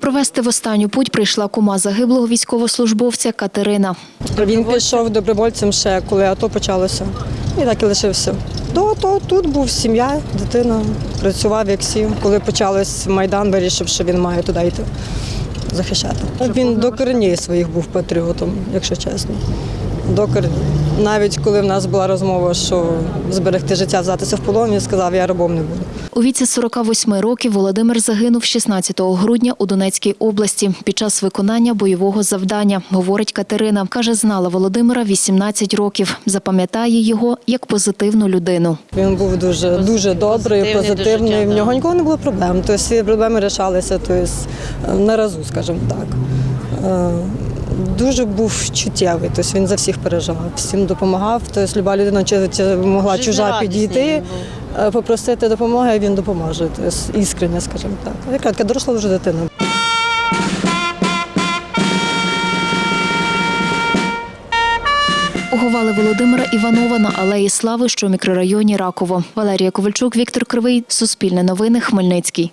Провести в останню путь прийшла кума загиблого військовослужбовця Катерина. Він пішов добровольцем ще, коли АТО почалося. І так і лишився. До АТО тут був сім'я, дитина, працював як сів. Коли почалось Майдан, вирішив, що він має туди йти захищати. Він до коренів своїх був патріотом, якщо чесно. До коренів. Навіть коли в нас була розмова, що зберегти життя, взятися в полон, він сказав, я рабом не буду. У віці 48 років Володимир загинув 16 грудня у Донецькій області під час виконання бойового завдання, говорить Катерина. Каже, знала Володимира 18 років. Запам'ятає його як позитивну людину. Він був дуже дуже добрий, позитивний життя, В нього да. ніколи не було проблем. Тобто всі проблеми рішалися тобто, на разу, скажімо так. Дуже був чуттєвий, тобто він за всіх переживав, всім допомагав. Тобто люба людина чи, чи могла чужа підійти, е, попросити допомоги, він допоможе. Тобто іскренне, скажімо так. Яка така доросла вже дитина. Поховали Володимира Іванова на алеї Слави, що в мікрорайоні Раково. Валерія Ковальчук, Віктор Кривий, Суспільне новини, Хмельницький.